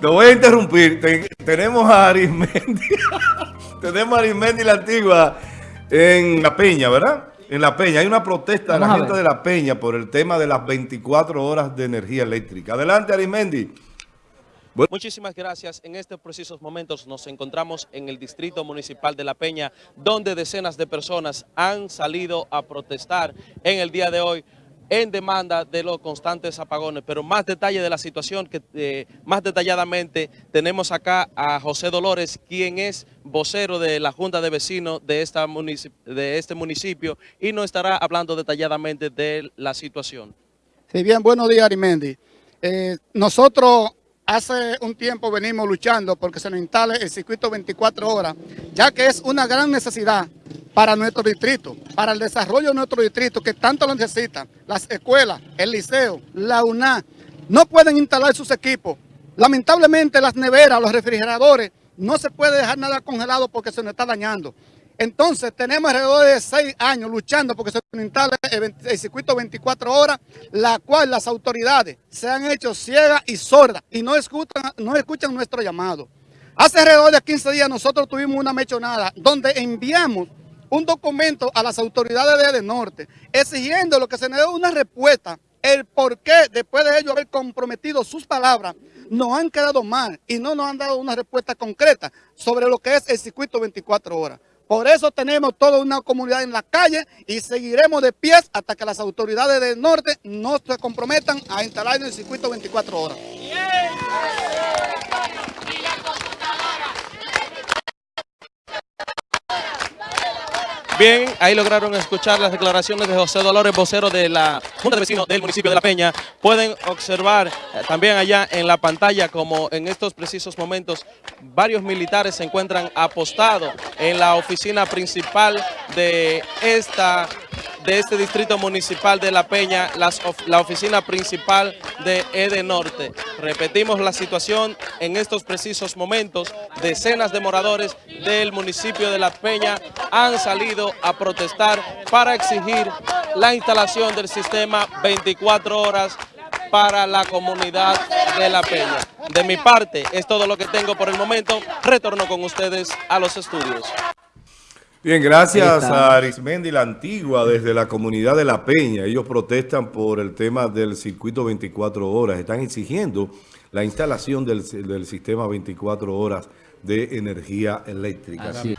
Lo voy a interrumpir. tenemos a Arismendi. tenemos a Arismendi la antigua en La Peña, ¿verdad? En La Peña. Hay una protesta de la gente de La Peña por el tema de las 24 horas de energía eléctrica. Adelante, Arismendi. Muchísimas gracias. En estos precisos momentos nos encontramos en el Distrito Municipal de La Peña, donde decenas de personas han salido a protestar en el día de hoy en demanda de los constantes apagones. Pero más detalle de la situación, que eh, más detalladamente tenemos acá a José Dolores, quien es vocero de la Junta de Vecinos de, esta este municipio y nos estará hablando detalladamente de la situación. Sí, bien, buenos días, Arimendi. Eh, nosotros hace un tiempo venimos luchando porque se nos instale el circuito 24 horas, ya que es una gran necesidad para nuestro distrito, para el desarrollo de nuestro distrito, que tanto lo necesitan. Las escuelas, el liceo, la UNA, no pueden instalar sus equipos. Lamentablemente las neveras, los refrigeradores, no se puede dejar nada congelado porque se nos está dañando. Entonces tenemos alrededor de seis años luchando porque se instale el, circuito 24 horas, la cual las autoridades se han hecho ciegas y sordas y no escuchan, no escuchan nuestro llamado. Hace alrededor de 15 días nosotros tuvimos una mechonada donde enviamos un documento a las autoridades de, Norte exigiendo lo que se nos dé una respuesta, el por qué después de ellos haber comprometido sus palabras, nos han quedado mal y no nos han dado una respuesta concreta sobre lo que es el circuito 24 horas. Por eso tenemos toda una comunidad en la calle y seguiremos de pies hasta que las autoridades del norte no se comprometan a instalar en el circuito 24 horas. Bien, ahí lograron escuchar las declaraciones de José Dolores, vocero de la Junta de Vecinos del municipio de La Peña. Pueden observar eh, también allá en la pantalla como en estos precisos momentos varios militares se encuentran apostados en la oficina principal de esta de este distrito municipal de La Peña, la oficina principal de EDE Norte. Repetimos la situación en estos precisos momentos. Decenas de moradores del municipio de La Peña han salido a protestar para exigir la instalación del sistema 24 horas para la comunidad de La Peña. De mi parte, es todo lo que tengo por el momento. Retorno con ustedes a los estudios. Bien, gracias a Arismendi la Antigua desde la comunidad de La Peña. Ellos protestan por el tema del circuito 24 horas. Están exigiendo la instalación del, sistema 24 horas de energía eléctrica. De